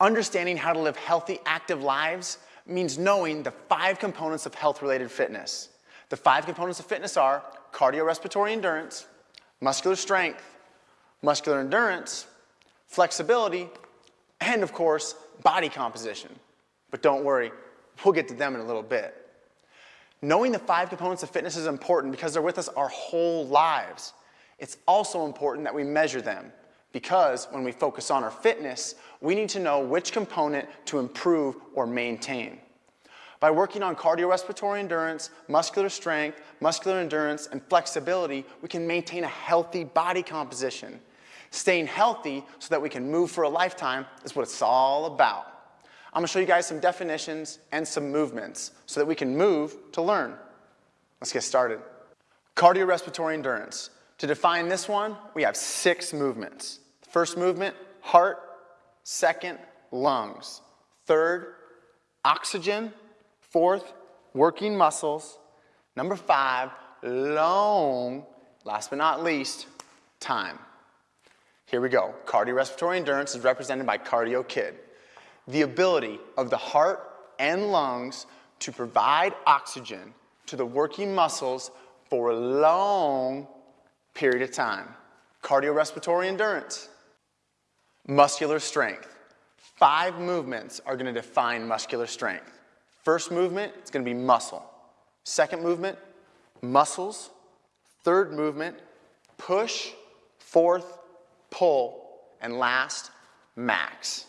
Understanding how to live healthy, active lives means knowing the five components of health-related fitness. The five components of fitness are cardiorespiratory endurance, muscular strength, muscular endurance, flexibility, and of course, body composition. But don't worry, we'll get to them in a little bit. Knowing the five components of fitness is important because they're with us our whole lives. It's also important that we measure them because when we focus on our fitness, we need to know which component to improve or maintain. By working on cardiorespiratory endurance, muscular strength, muscular endurance, and flexibility, we can maintain a healthy body composition. Staying healthy so that we can move for a lifetime is what it's all about. I'm gonna show you guys some definitions and some movements so that we can move to learn. Let's get started. Cardiorespiratory endurance. To define this one, we have six movements. First movement, heart. Second, lungs. Third, oxygen. Fourth, working muscles. Number five, long, last but not least, time. Here we go. Cardiorespiratory endurance is represented by Cardio Kid. The ability of the heart and lungs to provide oxygen to the working muscles for a long period of time. Cardiorespiratory endurance. Muscular strength. Five movements are gonna define muscular strength. First movement, it's gonna be muscle. Second movement, muscles. Third movement, push. Fourth, pull. And last, max.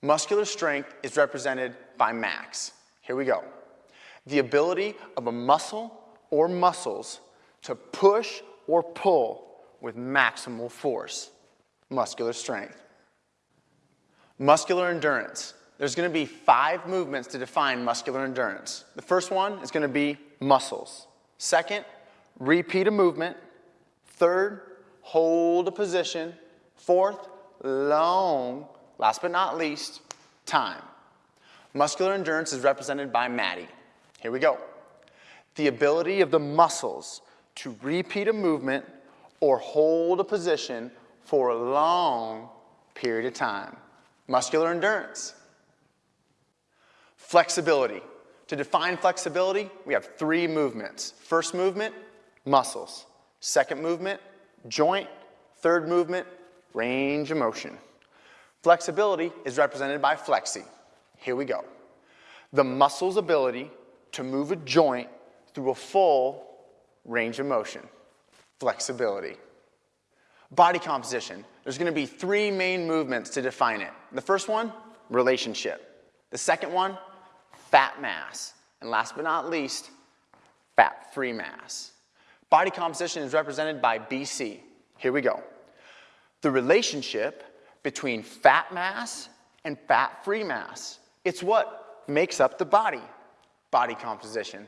Muscular strength is represented by max. Here we go. The ability of a muscle or muscles to push or pull with maximal force. Muscular strength. Muscular endurance. There's gonna be five movements to define muscular endurance. The first one is gonna be muscles. Second, repeat a movement. Third, hold a position. Fourth, long. Last but not least, time. Muscular endurance is represented by Maddie. Here we go. The ability of the muscles to repeat a movement or hold a position for a long period of time. Muscular endurance. Flexibility. To define flexibility, we have three movements. First movement, muscles. Second movement, joint. Third movement, range of motion. Flexibility is represented by flexi. Here we go. The muscle's ability to move a joint through a full range of motion. Flexibility. Body composition. There's gonna be three main movements to define it. The first one, relationship. The second one, fat mass. And last but not least, fat-free mass. Body composition is represented by BC. Here we go. The relationship between fat mass and fat-free mass. It's what makes up the body, body composition.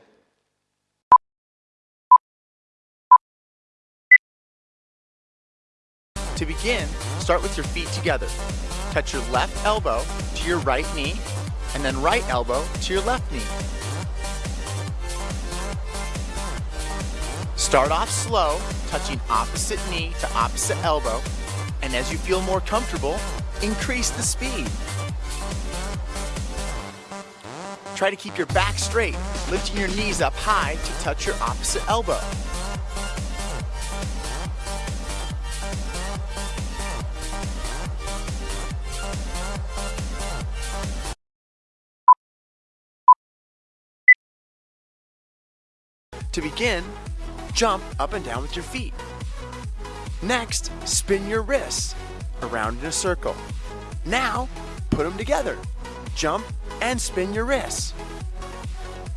To begin, start with your feet together. Touch your left elbow to your right knee and then right elbow to your left knee. Start off slow, touching opposite knee to opposite elbow, and as you feel more comfortable, increase the speed. Try to keep your back straight, lifting your knees up high to touch your opposite elbow. To begin, jump up and down with your feet. Next, spin your wrists around in a circle. Now, put them together. Jump and spin your wrists.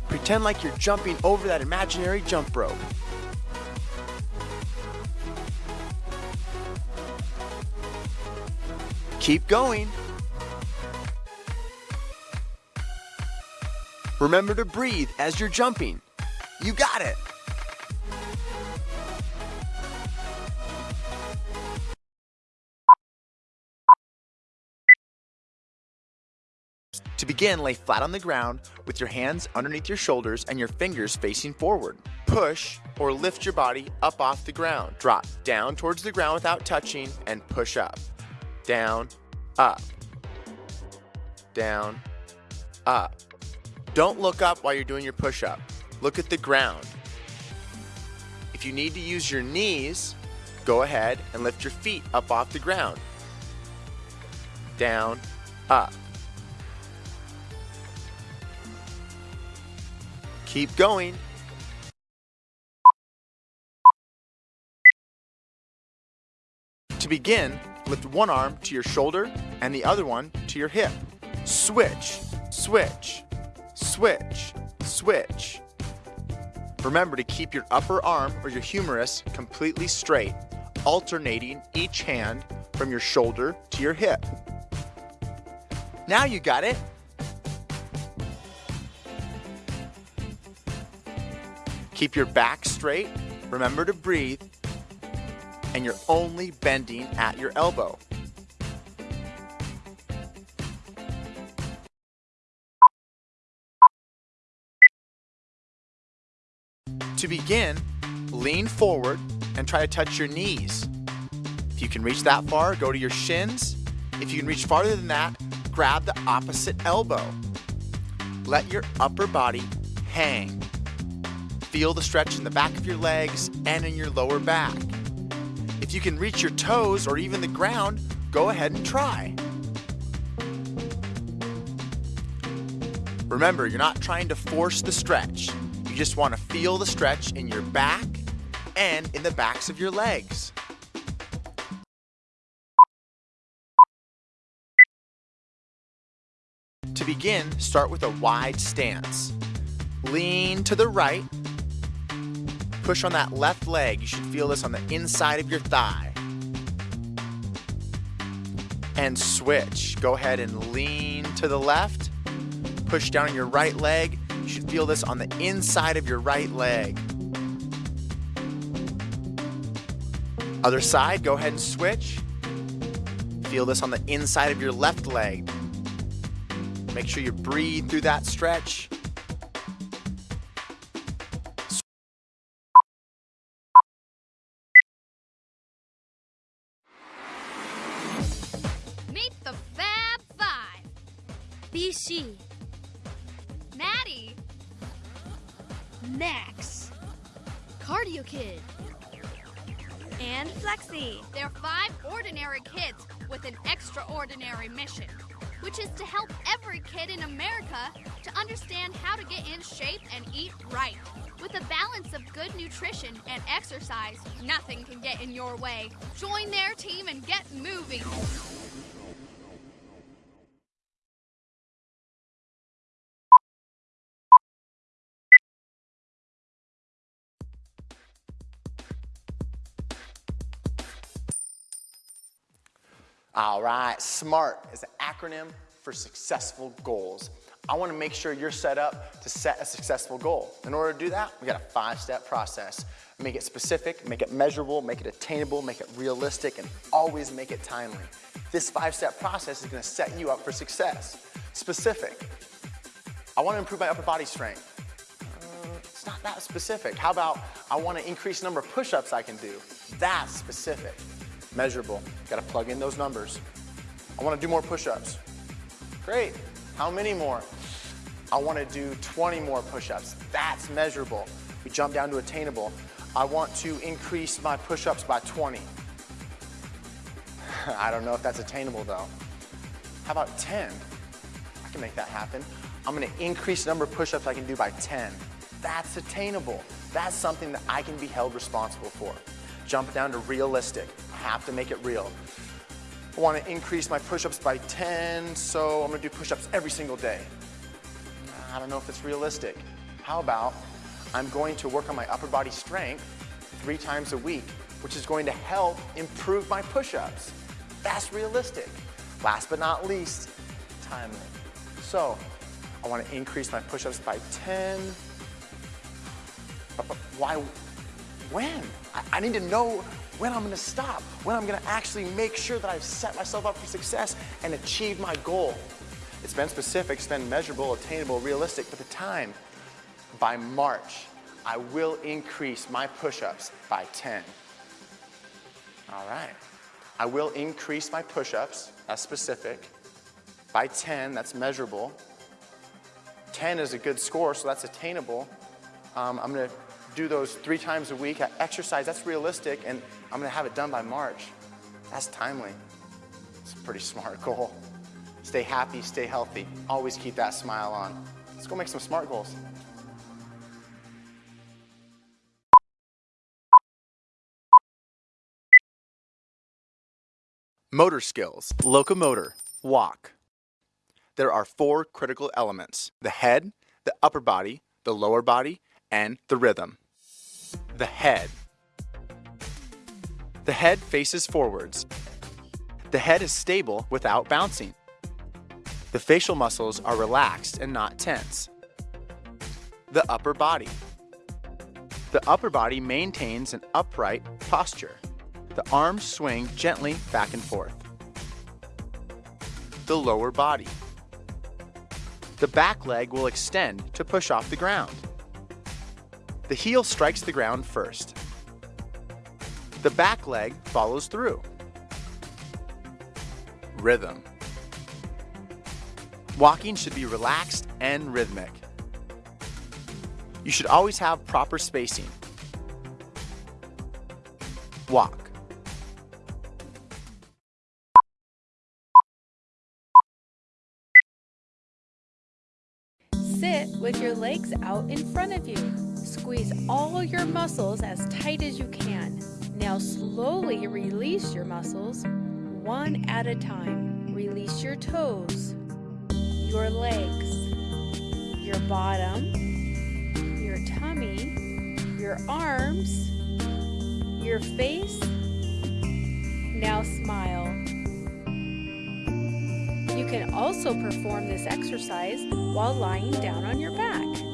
Pretend like you're jumping over that imaginary jump rope. Keep going. Remember to breathe as you're jumping. You got it! To begin, lay flat on the ground with your hands underneath your shoulders and your fingers facing forward. Push or lift your body up off the ground. Drop down towards the ground without touching and push up. Down, up, down, up. Don't look up while you're doing your push-up. Look at the ground. If you need to use your knees, go ahead and lift your feet up off the ground. Down, up. Keep going. To begin, lift one arm to your shoulder and the other one to your hip. Switch, switch, switch, switch. Remember to keep your upper arm or your humerus completely straight, alternating each hand from your shoulder to your hip. Now you got it. Keep your back straight. Remember to breathe. And you're only bending at your elbow. Begin, lean forward and try to touch your knees. If you can reach that far, go to your shins. If you can reach farther than that, grab the opposite elbow. Let your upper body hang. Feel the stretch in the back of your legs and in your lower back. If you can reach your toes or even the ground, go ahead and try. Remember, you're not trying to force the stretch. Just want to feel the stretch in your back and in the backs of your legs. To begin, start with a wide stance. Lean to the right. Push on that left leg. You should feel this on the inside of your thigh. And switch. Go ahead and lean to the left. Push down your right leg. You should feel this on the inside of your right leg. Other side, go ahead and switch. Feel this on the inside of your left leg. Make sure you breathe through that stretch. Meet the Fab Five. BC, Maddie, Max, Cardio Kid, and Flexi. they're five ordinary kids with an extraordinary mission, which is to help every kid in America to understand how to get in shape and eat right. With a balance of good nutrition and exercise, nothing can get in your way. Join their team and get moving. All right, SMART is an acronym for successful goals. I wanna make sure you're set up to set a successful goal. In order to do that, we got a five-step process. Make it specific, make it measurable, make it attainable, make it realistic, and always make it timely. This five-step process is gonna set you up for success. Specific, I wanna improve my upper body strength. Uh, It's not that specific. How about I wanna increase the number of push-ups I can do? That's specific. Measurable, gotta plug in those numbers. I wanna do more push-ups. Great, how many more? I wanna do 20 more push-ups. That's measurable. We jump down to attainable. I want to increase my push-ups by 20. I don't know if that's attainable though. How about 10? I can make that happen. I'm gonna increase the number of push-ups I can do by 10. That's attainable. That's something that I can be held responsible for. Jump down to realistic. Have to make it real. I wanna increase my push-ups by 10, so I'm gonna do push-ups every single day. I don't know if it's realistic. How about I'm going to work on my upper body strength three times a week, which is going to help improve my push-ups. That's realistic. Last but not least, timely. So, I want to increase my push-ups by 10. But, but why, when? I, I need to know when I'm to stop, when I'm to actually make sure that I've set myself up for success and achieve my goal. It's been specific, it's been measurable, attainable, realistic, but the time, by March, I will increase my push-ups by 10. All right. I will increase my push-ups, that's specific. by 10, that's measurable. 10 is a good score, so that's attainable. Um, I'm gonna do those three times a week. At exercise, that's realistic, and I'm gonna have it done by March. That's timely. It's a pretty smart goal. Stay happy, stay healthy. Always keep that smile on. Let's go make some SMART goals. Motor skills, locomotor, walk. There are four critical elements the head, the upper body, the lower body, and the rhythm. The head. The head faces forwards. The head is stable without bouncing. The facial muscles are relaxed and not tense. The upper body. The upper body maintains an upright posture. The arms swing gently back and forth. The lower body. The back leg will extend to push off the ground. The heel strikes the ground first. The back leg follows through. Rhythm. Walking should be relaxed and rhythmic. You should always have proper spacing. Walk. Sit with your legs out in front of you. Squeeze all your muscles as tight as you can. Now slowly release your muscles one at a time. Release your toes, your legs, your bottom, your tummy, your arms, your face. Now smile. You can also perform this exercise while lying down on your back.